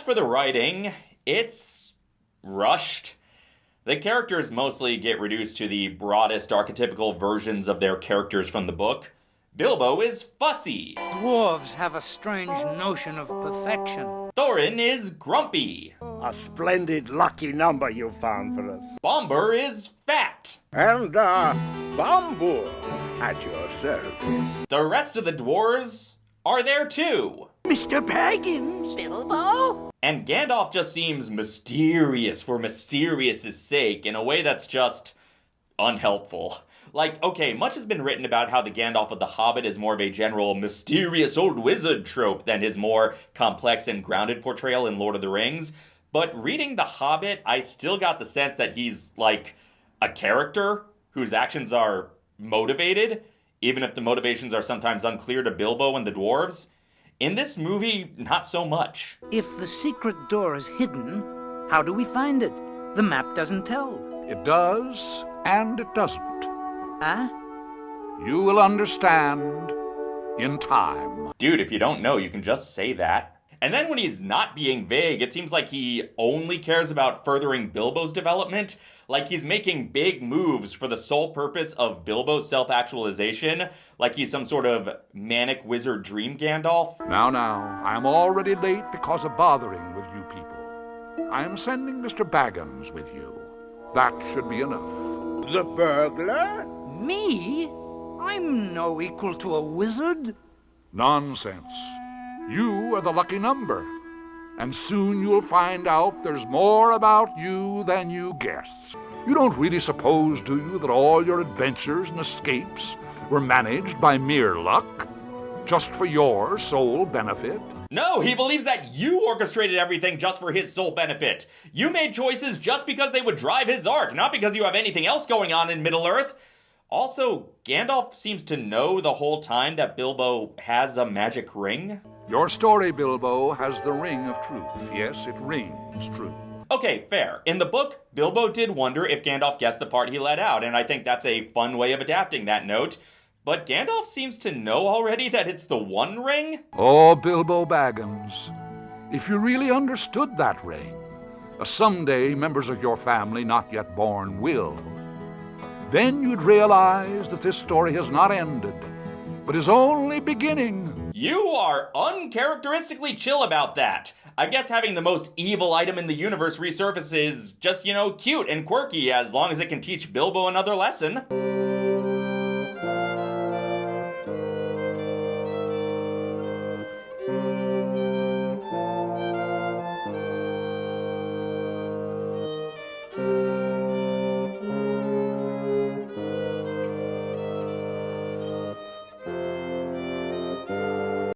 for the writing, it's rushed. The characters mostly get reduced to the broadest archetypical versions of their characters from the book. Bilbo is fussy. Dwarves have a strange notion of perfection. Thorin is grumpy. A splendid lucky number you found for us. Bombur is fat. And, uh, Bombur at your service. The rest of the dwarves are there too. Mr. Baggins! Bilbo? And Gandalf just seems mysterious for mysterious' sake in a way that's just unhelpful. Like, okay, much has been written about how the Gandalf of the Hobbit is more of a general mysterious old wizard trope than his more complex and grounded portrayal in Lord of the Rings. But reading The Hobbit, I still got the sense that he's like a character whose actions are motivated, even if the motivations are sometimes unclear to Bilbo and the dwarves. In this movie, not so much. If the secret door is hidden, how do we find it? The map doesn't tell. It does, and it doesn't. Huh? You will understand in time. Dude, if you don't know, you can just say that. And then when he's not being vague, it seems like he only cares about furthering Bilbo's development. Like he's making big moves for the sole purpose of Bilbo's self actualization, like he's some sort of manic wizard dream Gandalf. Now, now, I am already late because of bothering with you people. I am sending Mr. Baggins with you. That should be enough. The burglar? Me? I'm no equal to a wizard. Nonsense. You are the lucky number. And soon you'll find out there's more about you than you guess. You don't really suppose, do you, that all your adventures and escapes were managed by mere luck? Just for your sole benefit? No, he believes that you orchestrated everything just for his sole benefit. You made choices just because they would drive his arc, not because you have anything else going on in Middle Earth. Also, Gandalf seems to know the whole time that Bilbo has a magic ring. Your story, Bilbo, has the ring of truth. Yes, it rings true. Okay, fair. In the book, Bilbo did wonder if Gandalf guessed the part he let out, and I think that's a fun way of adapting that note. But Gandalf seems to know already that it's the One Ring? Oh, Bilbo Baggins, if you really understood that ring, as someday members of your family not yet born will, then you'd realize that this story has not ended, but is only beginning. You are uncharacteristically chill about that. I guess having the most evil item in the universe resurface is just, you know, cute and quirky as long as it can teach Bilbo another lesson.